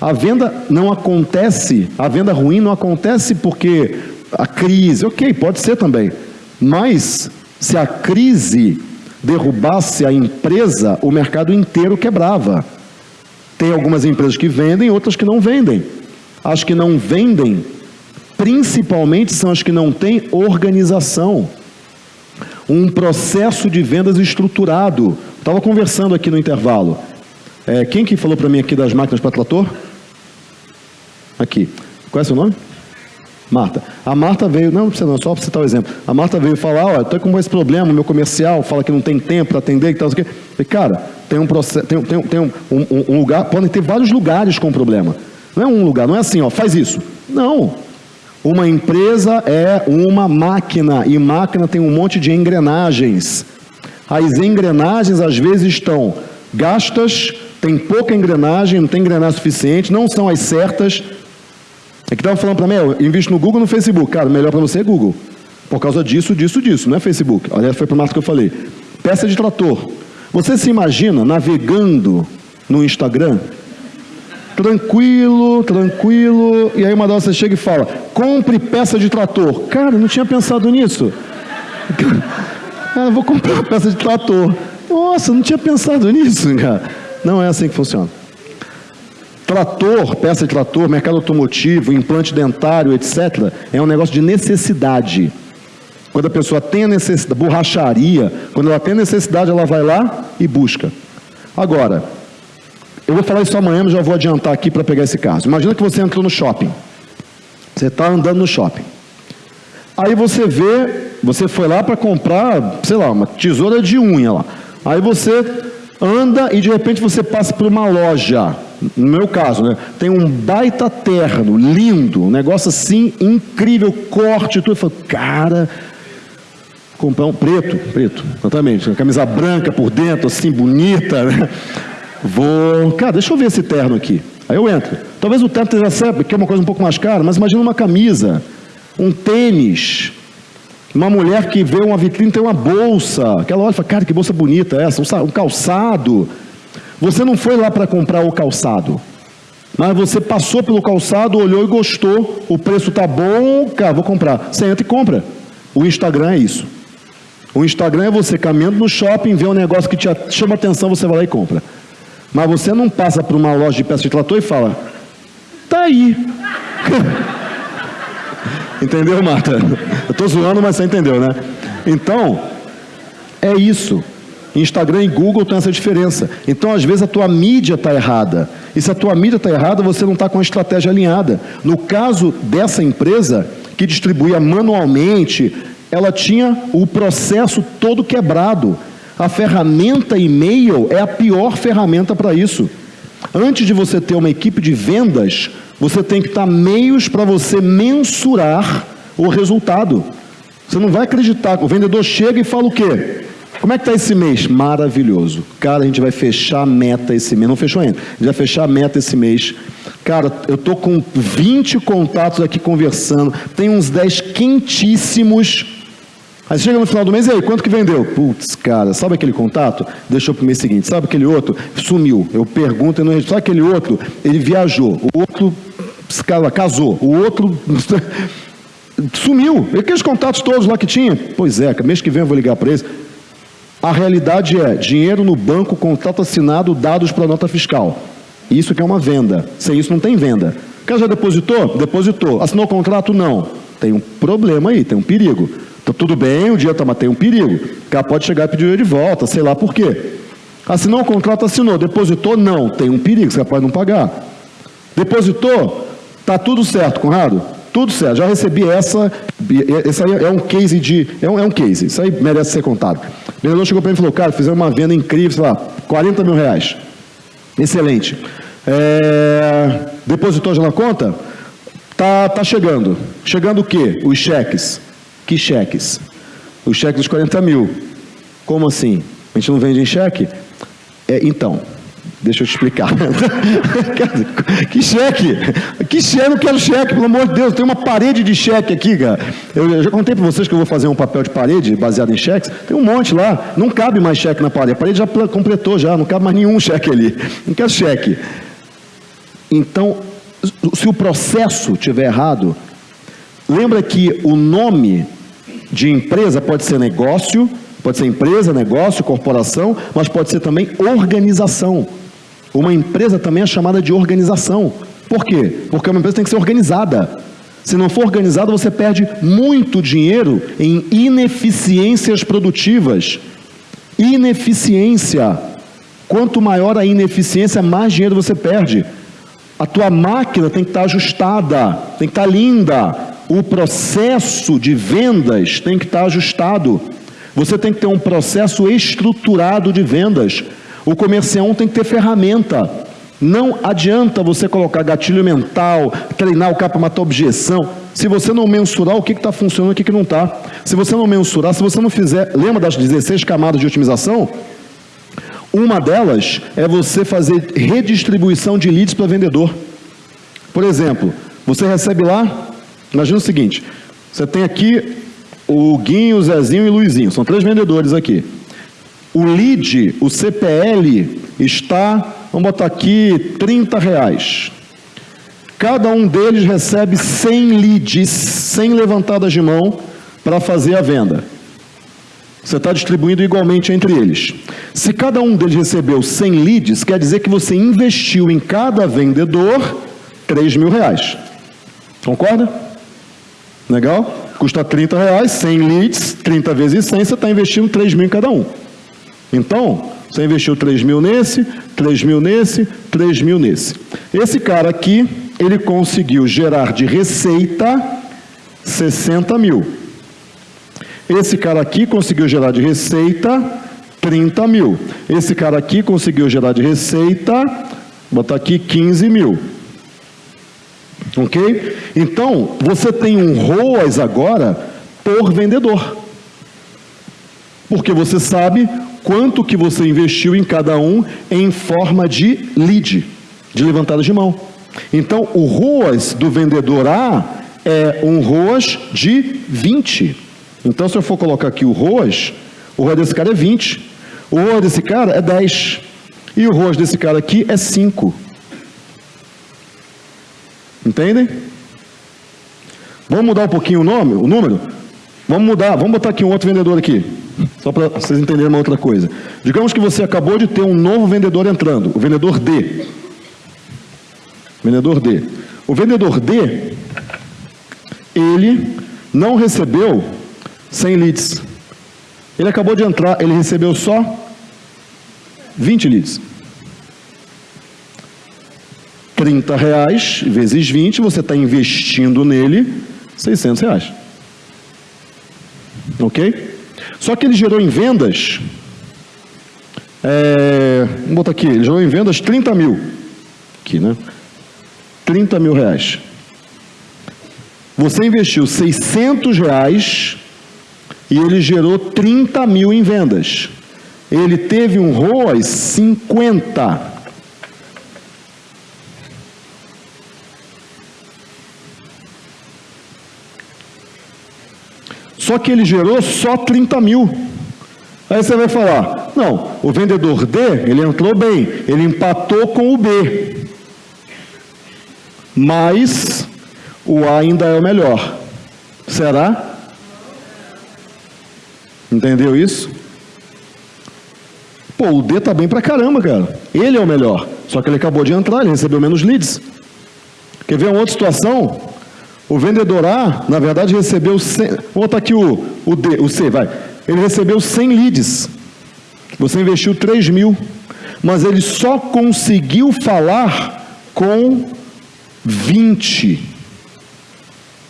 A venda não acontece, a venda ruim não acontece porque a crise, ok, pode ser também, mas se a crise derrubasse a empresa, o mercado inteiro quebrava. Tem algumas empresas que vendem, outras que não vendem. As que não vendem, principalmente, são as que não têm organização. Um processo de vendas estruturado. Estava conversando aqui no intervalo. É, quem que falou para mim aqui das máquinas para trator? Aqui. Qual é seu nome? Marta. A Marta veio, não, não precisa não, só para citar o exemplo. A Marta veio falar, olha, estou com esse problema, meu comercial fala que não tem tempo para atender e tal, assim, e, cara, tem um processo, tem, tem, tem um, um, um, lugar, podem ter vários lugares com problema. Não é um lugar, não é assim, ó, faz isso. Não. Uma empresa é uma máquina, e máquina tem um monte de engrenagens. As engrenagens, às vezes, estão gastas, tem pouca engrenagem, não tem engrenagem suficiente, não são as certas, é que estava falando para mim, eu invisto no Google e no Facebook. Cara, melhor para você é Google. Por causa disso, disso, disso, não é Facebook. Aliás, foi para o Marco que eu falei. Peça de trator. Você se imagina navegando no Instagram, tranquilo, tranquilo, e aí uma hora você chega e fala, compre peça de trator. Cara, não tinha pensado nisso. Ah, vou comprar uma peça de trator. Nossa, não tinha pensado nisso, cara. Não é assim que funciona. Trator, peça de trator, mercado automotivo, implante dentário, etc., é um negócio de necessidade. Quando a pessoa tem a necessidade, borracharia, quando ela tem a necessidade, ela vai lá e busca. Agora, eu vou falar isso amanhã, mas já vou adiantar aqui para pegar esse caso. Imagina que você entrou no shopping. Você está andando no shopping. Aí você vê, você foi lá para comprar, sei lá, uma tesoura de unha lá. Aí você anda e de repente você passa por uma loja no meu caso, né, tem um baita terno, lindo, um negócio assim incrível, corte, tudo. Eu falo, cara, comprar um preto, preto, exatamente, uma camisa branca por dentro, assim, bonita, né? Vou, cara, deixa eu ver esse terno aqui. Aí eu entro. Talvez o terno esteja que é uma coisa um pouco mais cara, mas imagina uma camisa, um tênis, uma mulher que vê uma vitrine tem uma bolsa, aquela olha e fala, cara, que bolsa bonita essa, um calçado. Você não foi lá para comprar o calçado, mas você passou pelo calçado, olhou e gostou, o preço tá bom, cara, vou comprar. Você entra e compra. O Instagram é isso. O Instagram é você caminhando no shopping, vê um negócio que te chama atenção, você vai lá e compra. Mas você não passa por uma loja de peças de trator e fala, tá aí. entendeu, Marta? Eu estou zoando, mas você entendeu, né? Então, é isso. Instagram e Google tem essa diferença. Então, às vezes, a tua mídia está errada. E se a tua mídia está errada, você não está com a estratégia alinhada. No caso dessa empresa, que distribuía manualmente, ela tinha o processo todo quebrado. A ferramenta e-mail é a pior ferramenta para isso. Antes de você ter uma equipe de vendas, você tem que estar meios para você mensurar o resultado. Você não vai acreditar. O vendedor chega e fala o quê? Como é que está esse mês? Maravilhoso. Cara, a gente vai fechar a meta esse mês. Não fechou ainda. A gente vai fechar a meta esse mês. Cara, eu tô com 20 contatos aqui conversando. Tem uns 10 quentíssimos. Aí chega no final do mês, e aí, quanto que vendeu? Putz, cara, sabe aquele contato? Deixou para o mês seguinte. Sabe aquele outro? Sumiu. Eu pergunto e não Sabe aquele outro? Ele viajou. O outro casou. O outro sumiu. E aqueles contatos todos lá que tinha? Pois é, mês que vem eu vou ligar para eles. A realidade é dinheiro no banco, contrato assinado, dados para nota fiscal. Isso que é uma venda. Sem isso não tem venda. O cara já depositou? Depositou. Assinou o contrato? Não. Tem um problema aí, tem um perigo. Então, tudo bem, o dia está, mas tem um perigo. O cara pode chegar e pedir de volta, sei lá por quê. Assinou o contrato, assinou. Depositou? Não. Tem um perigo, você pode não pagar. Depositou? Está tudo certo, Conrado? Tudo certo, já recebi essa, esse aí é um case de, é um, é um case, isso aí merece ser contado. O vendedor chegou para mim e falou, cara, fizemos uma venda incrível, sei lá, 40 mil reais. Excelente. É, depositou já na conta? Tá, tá chegando. Chegando o quê? Os cheques. Que cheques? Os cheques dos 40 mil. Como assim? A gente não vende em cheque? É, então, Deixa eu te explicar. que cheque? Que cheque? Eu não quero cheque, pelo amor de Deus. Tem uma parede de cheque aqui, cara. Eu já contei para vocês que eu vou fazer um papel de parede baseado em cheques. Tem um monte lá. Não cabe mais cheque na parede. A parede já completou já. Não cabe mais nenhum cheque ali. Não quero cheque. Então, se o processo estiver errado, lembra que o nome de empresa pode ser negócio, pode ser empresa, negócio, corporação, mas pode ser também organização. Uma empresa também é chamada de organização. Por quê? Porque uma empresa tem que ser organizada. Se não for organizada, você perde muito dinheiro em ineficiências produtivas. Ineficiência. Quanto maior a ineficiência, mais dinheiro você perde. A tua máquina tem que estar ajustada, tem que estar linda. O processo de vendas tem que estar ajustado. Você tem que ter um processo estruturado de vendas. O comercial tem que ter ferramenta. Não adianta você colocar gatilho mental, treinar o cara para matar objeção, se você não mensurar o que está funcionando e o que, que não está. Se você não mensurar, se você não fizer. Lembra das 16 camadas de otimização? Uma delas é você fazer redistribuição de leads para vendedor. Por exemplo, você recebe lá, imagina o seguinte: você tem aqui o Guinho, o Zezinho e o Luizinho, são três vendedores aqui. O lead, o CPL, está, vamos botar aqui, 30 reais. Cada um deles recebe 100 leads, 100 levantadas de mão para fazer a venda. Você está distribuindo igualmente entre eles. Se cada um deles recebeu 100 leads, quer dizer que você investiu em cada vendedor 3 mil reais. Concorda? Legal? Custa 30 reais, 100 leads, 30 vezes 100, você está investindo 3 mil em cada um. Então, você investiu 3 mil nesse, 3 mil nesse, 3 mil nesse. Esse cara aqui, ele conseguiu gerar de receita 60 mil. Esse cara aqui conseguiu gerar de receita 30 mil. Esse cara aqui conseguiu gerar de receita, botar aqui 15 mil. Ok? Então, você tem um ROAS agora por vendedor. Porque você sabe quanto que você investiu em cada um em forma de lead, de levantada de mão. Então, o ROAS do vendedor A é um ROAS de 20. Então, se eu for colocar aqui o ROAS, o ROAS desse cara é 20. O ROAS desse cara é 10. E o ROAS desse cara aqui é 5. Entendem? Vamos mudar um pouquinho o nome, o número? Vamos mudar, vamos botar aqui um outro vendedor aqui. Só para vocês entenderem uma outra coisa. Digamos que você acabou de ter um novo vendedor entrando, o vendedor D. Vendedor D. O vendedor D, ele não recebeu 100 leads. Ele acabou de entrar, ele recebeu só 20 leads. 30 reais vezes 20, você está investindo nele 600 reais. Ok? Só que ele gerou em vendas, é, vamos botar aqui, ele gerou em vendas 30 mil. Aqui, né? 30 mil reais. Você investiu 600 reais e ele gerou 30 mil em vendas. Ele teve um ROAS 50. Só que ele gerou só 30 mil. Aí você vai falar, não, o vendedor D, ele entrou bem, ele empatou com o B. Mas o A ainda é o melhor. Será? Entendeu isso? Pô, o D tá bem pra caramba, cara. Ele é o melhor. Só que ele acabou de entrar, ele recebeu menos leads. Quer ver uma outra situação? O vendedor A, na verdade, recebeu 100, vou aqui o, o, D, o C, vai. Ele recebeu 100 leads. Você investiu 3 mil. Mas ele só conseguiu falar com 20.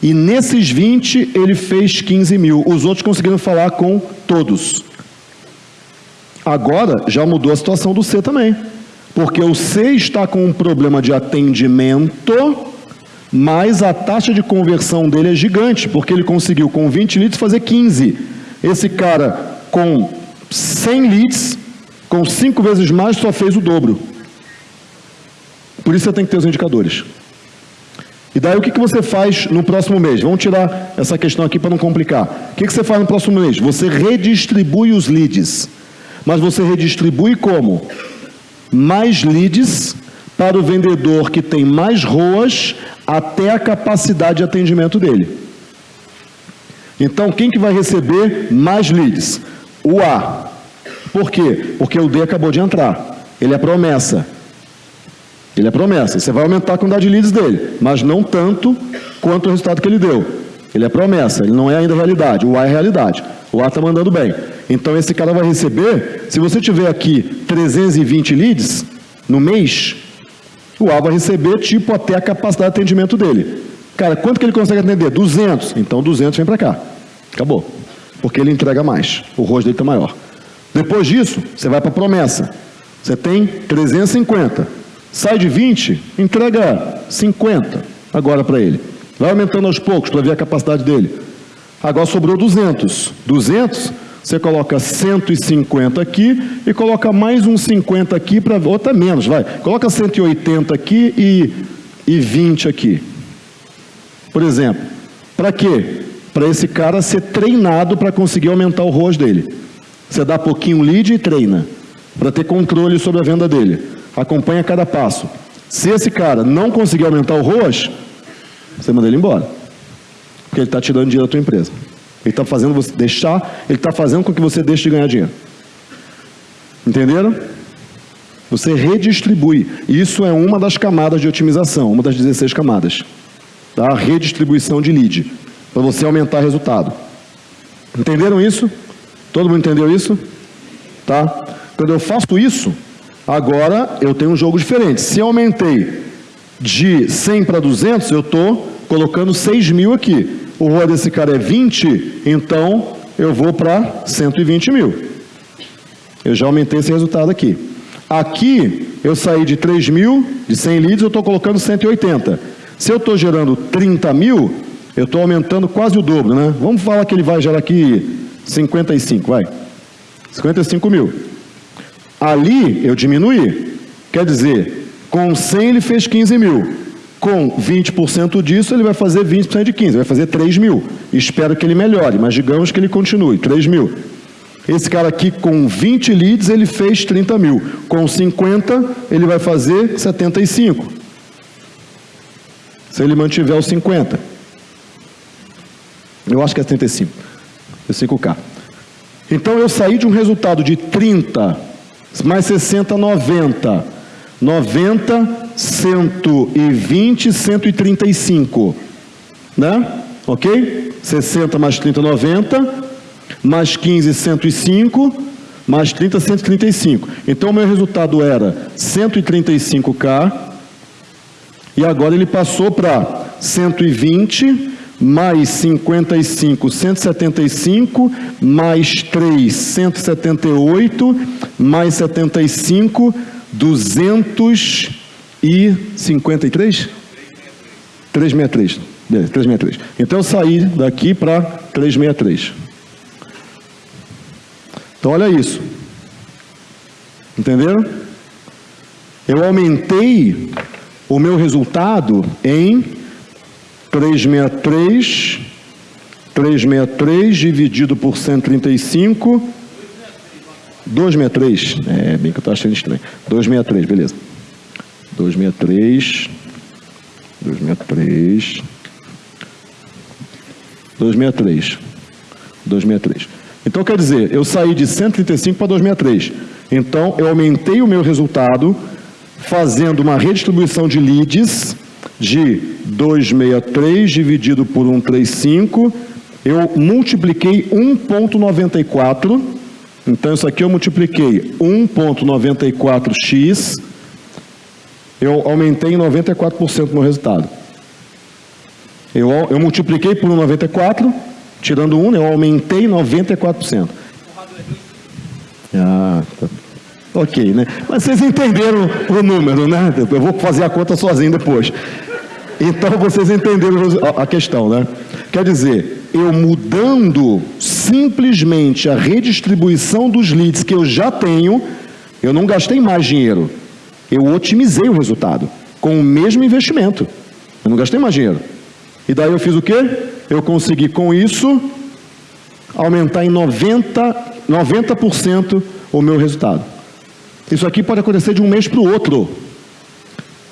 E nesses 20 ele fez 15 mil. Os outros conseguiram falar com todos. Agora já mudou a situação do C também. Porque o C está com um problema de atendimento, mas a taxa de conversão dele é gigante, porque ele conseguiu com 20 leads fazer 15. Esse cara com 100 leads, com 5 vezes mais, só fez o dobro. Por isso você tem que ter os indicadores. E daí o que, você faz no próximo mês? Vamos tirar essa questão aqui para não complicar. O que, que você faz no próximo mês? Você redistribui os leads. Mas você redistribui como? Mais leads para o vendedor que tem mais ROAS até a capacidade de atendimento dele. Então, quem que vai receber mais leads? O A. Por quê? Porque o D acabou de entrar. Ele é promessa. Ele é promessa. Você vai aumentar a quantidade de leads dele, mas não tanto quanto o resultado que ele deu. Ele é promessa, ele não é ainda realidade. O A é realidade. O A está mandando bem. Então esse cara vai receber, se você tiver aqui 320 leads no mês, o vai receber tipo até a capacidade de atendimento dele. Cara, quanto que ele consegue atender? 200. Então 200 vem para cá. Acabou. Porque ele entrega mais. O rosto dele está maior. Depois disso, você vai para a promessa. Você tem 350. Sai de 20, entrega 50 agora para ele. Vai aumentando aos poucos para ver a capacidade dele. Agora sobrou 200. 200, você coloca 150 aqui e coloca mais uns 50 aqui para outra menos, vai. Coloca 180 aqui e, e 20 aqui. Por exemplo, para quê? Para esse cara ser treinado para conseguir aumentar o ROAS dele. Você dá pouquinho lead e treina para ter controle sobre a venda dele. Acompanha cada passo. Se esse cara não conseguir aumentar o ROAS, você manda ele embora. Porque ele está tirando dinheiro da tua empresa. Ele está fazendo você deixar, ele está fazendo com que você deixe de ganhar dinheiro. Entenderam? Você redistribui. Isso é uma das camadas de otimização, uma das 16 camadas. Tá? Redistribuição de lead. Para você aumentar resultado. Entenderam isso? Todo mundo entendeu isso? Tá? Quando eu faço isso, agora eu tenho um jogo diferente. Se eu aumentei de 100 para 200, eu estou colocando 6 mil aqui. O ROA desse cara é 20, então eu vou para 120 mil. Eu já aumentei esse resultado aqui. Aqui, eu saí de 3 mil, de 100 leads, eu estou colocando 180. Se eu estou gerando 30 mil, eu estou aumentando quase o dobro, né? Vamos falar que ele vai gerar aqui 55, vai. 55 mil. Ali eu diminuí. Quer dizer, com 100 ele fez 15 mil. Com 20% disso, ele vai fazer 20% de 15, vai fazer 3 mil. Espero que ele melhore, mas digamos que ele continue, 3 mil. Esse cara aqui, com 20 leads, ele fez 30 mil. Com 50, ele vai fazer 75. Se ele mantiver os 50. Eu acho que é 75. É 5K. Então eu saí de um resultado de 30 mais 60, 90. 90, 120, 135. Né? Ok? 60 mais 30, 90. Mais 15, 105. Mais 30, 135. Então o meu resultado era 135K. E agora ele passou para 120 mais 55, 175, mais 3, 178, mais 75, 253? 363. Beleza, 363. Então eu saí daqui para 363. Então olha isso. Entenderam? Eu aumentei o meu resultado em 363, 363 dividido por 135, 263, é bem que eu estou achando estranho, 263, beleza, 263, 263, 263, 263. Então quer dizer, eu saí de 135 para 263. Então eu aumentei o meu resultado fazendo uma redistribuição de leads de 263 dividido por 135, eu multipliquei 1.94, então isso aqui eu multipliquei 1.94x, eu aumentei em 94% no resultado. Eu, eu multipliquei por 1,94, tirando 1, eu aumentei 94%. Ah, tá. Ok, né? Mas vocês entenderam o número, né? Eu vou fazer a conta sozinho depois. Então vocês entenderam a questão, né? Quer dizer, eu mudando simplesmente a redistribuição dos leads que eu já tenho, eu não gastei mais dinheiro. Eu otimizei o resultado com o mesmo investimento. Eu não gastei mais dinheiro. E daí eu fiz o quê? Eu consegui com isso aumentar em 90%, 90 o meu resultado. Isso aqui pode acontecer de um mês para o outro.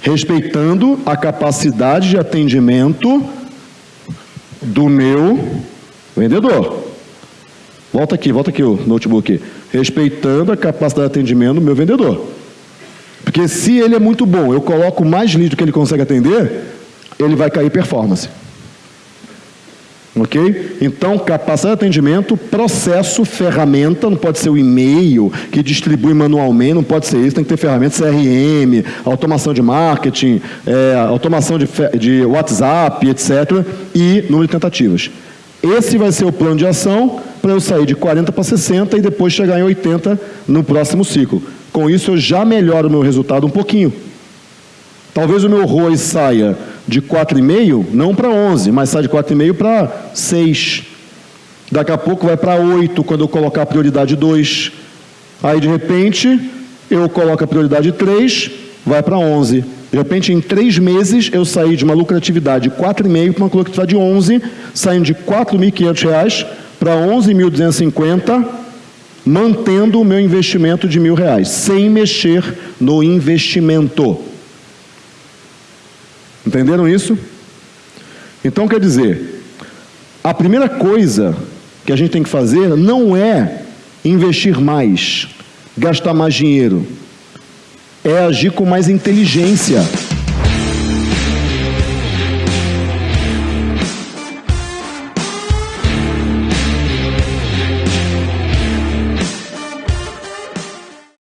respeitando a capacidade de atendimento do meu vendedor. Volta aqui, volta aqui o notebook. Respeitando a capacidade de atendimento do meu vendedor. Porque se ele é muito bom, eu coloco mais lead do que ele consegue atender, ele vai cair performance. Ok? Então, capacidade de atendimento, processo, ferramenta, não pode ser o e-mail que distribui manualmente, não pode ser isso, tem que ter ferramenta CRM, automação de marketing, é, automação de, de WhatsApp, etc. E número de tentativas. Esse vai ser o plano de ação para eu sair de 40 para 60 e depois chegar em 80 no próximo ciclo. Com isso, eu já melhoro o meu resultado um pouquinho. Talvez o meu ROI saia de 4,5, não para 11, mas sai de 4,5 para 6. Daqui a pouco vai para 8 quando eu colocar a prioridade 2. Aí, de repente, eu coloco a prioridade 3, vai para 11. De repente, em três meses, eu saí de uma lucratividade de 4,5 para uma lucratividade de 11, saindo de R$ 4.500 para 11.250, mantendo o meu investimento de mil reais, sem mexer no investimento. Entenderam isso? Então, quer dizer, a primeira coisa que a gente tem que fazer não é investir mais, gastar mais dinheiro, é agir com mais inteligência.